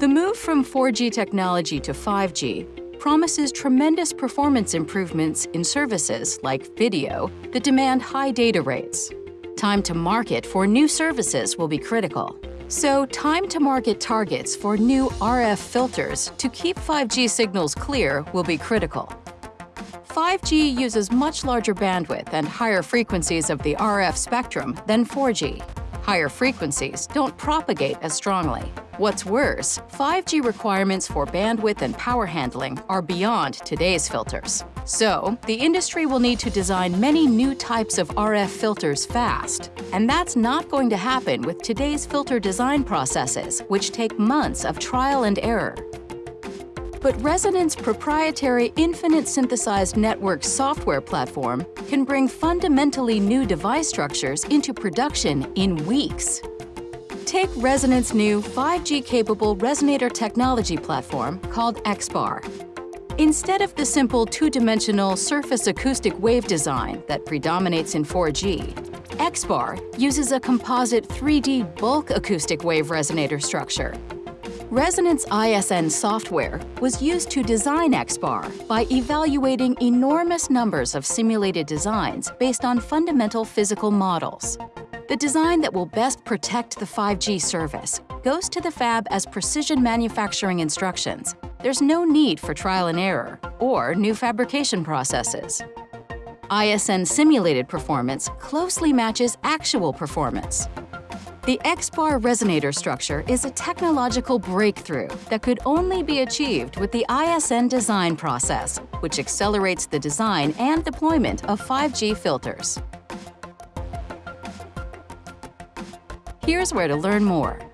The move from 4G technology to 5G promises tremendous performance improvements in services like video that demand high data rates. Time to market for new services will be critical. So time to market targets for new RF filters to keep 5G signals clear will be critical. 5G uses much larger bandwidth and higher frequencies of the RF spectrum than 4G. Higher frequencies don't propagate as strongly. What's worse, 5G requirements for bandwidth and power handling are beyond today's filters. So, the industry will need to design many new types of RF filters fast. And that's not going to happen with today's filter design processes, which take months of trial and error. But Resonant's proprietary infinite synthesized network software platform can bring fundamentally new device structures into production in weeks. Take Resonant's new 5G-capable resonator technology platform called XBAR. Instead of the simple two-dimensional surface acoustic wave design that predominates in 4G, XBAR uses a composite 3D bulk acoustic wave resonator structure Resonant's ISN software was used to design XBAR by evaluating enormous numbers of simulated designs based on fundamental physical models. The design that will best protect the 5G service goes to the fab as precision manufacturing instructions. There's no need for trial and error or new fabrication processes. ISN simulated performance closely matches actual performance. The XBAR resonator structure is a technological breakthrough that could only be achieved with the ISN design process, which accelerates the design and deployment of 5G filters. Here's where to learn more.